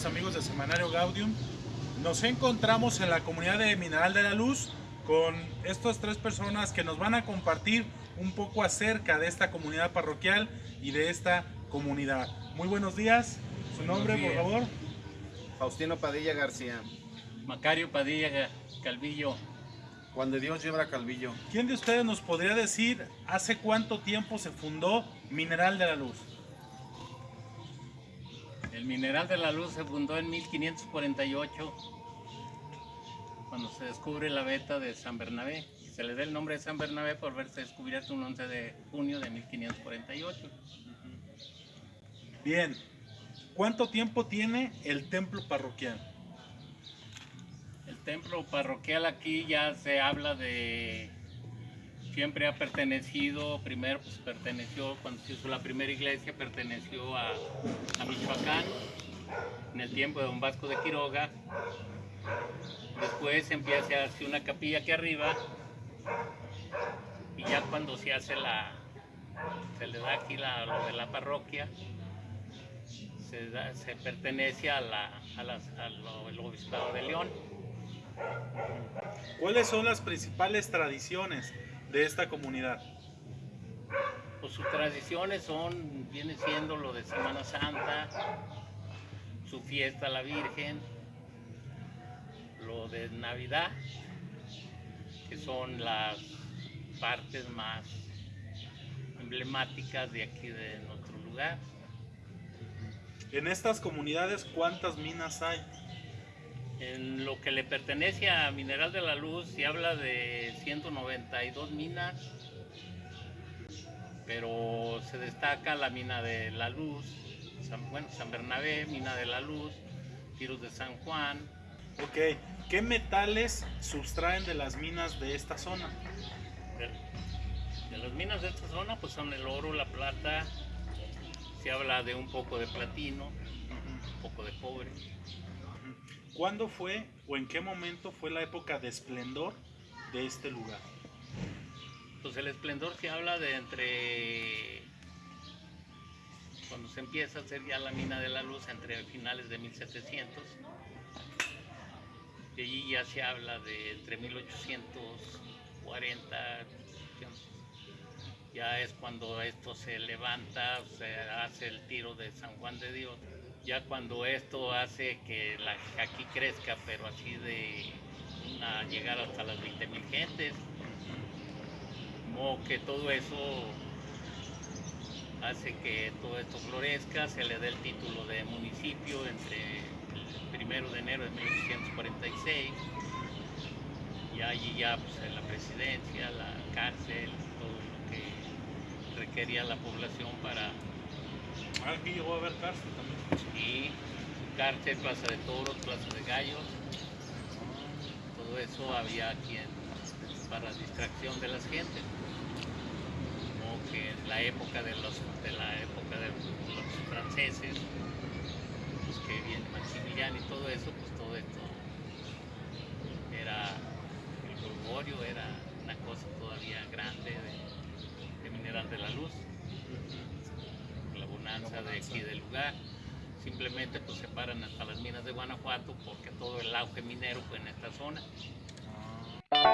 Semanario Gaudium. Nos encontramos en la comunidad de Mineral de la Luz con estas tres personas que nos van a compartir un poco acerca de esta comunidad parroquial y de esta comunidad. Muy buenos días. Su nombre, por favor. Faustino Padilla García. Macario Padilla Calvillo. Juan de Dios lleva Calvillo. ¿Quién de ustedes nos podría decir hace cuánto tiempo se fundó Mineral de la Luz? El Mineral de la Luz se fundó en 1548, cuando se descubre la veta de San Bernabé. Se le da el nombre de San Bernabé por verse descubierto un 11 de junio de 1548. Bien, ¿cuánto tiempo tiene el templo parroquial? El templo parroquial aquí ya se habla de... Siempre ha pertenecido, primero pues perteneció, cuando se hizo la primera iglesia, perteneció a, a Michoacán, en el tiempo de Don Vasco de Quiroga. Después empieza a hacer una capilla aquí arriba, y ya cuando se hace la, se le da aquí la, lo de la parroquia, se, pertenece a la, a las- al obispado de León. ¿Cuáles son las principales tradiciones de esta comunidad? Pues sus tradiciones son, viene siendo lo de Semana Santa, su fiesta a la Virgen, lo de Navidad, que son las partes más emblemáticas de aquí de nuestro lugar. En estas comunidades, ¿cuántas minas hay? En lo que le pertenece a Mineral de la Luz se habla de 192 minas, pero se destaca la mina de la Luz, San, bueno, San Bernabé, mina de la Luz, Tiros de San Juan. Ok, ¿qué metales sustraen de las minas de esta zona? De, de las minas de esta zona pues son el oro, la plata, se habla de un poco de platino, un poco de cobre. ¿Cuándo fue o en qué momento fue la época de esplendor de este lugar? Pues el esplendor se habla de entre cuando se empieza a hacer ya la mina de la luz entre finales de 1700 y allí ya se habla de entre 1840 ya es cuando esto se levanta se hace el tiro de San Juan de Dios ya cuando esto hace que aquí crezca pero así de llegar hasta las 20 mil gentes. Como que todo eso hace que todo esto florezca, se le dé el título de municipio entre el primero de enero de 1846 y allí ya pues, en la presidencia, la cárcel, todo lo que requería la población para Aquí llegó a haber cárcel también. y cárcel, plaza de toros, plaza de gallos, todo eso había aquí para distracción de las gentes. Como que en la época de los de la época de los franceses, pues que viene Maximiliano y todo eso, pues todo esto era el Gregorio, era de aquí del lugar. Simplemente pues se paran hasta las minas de Guanajuato porque todo el auge minero fue en esta zona. Ah.